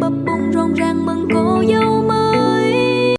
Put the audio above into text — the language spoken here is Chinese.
Bóp 燃，不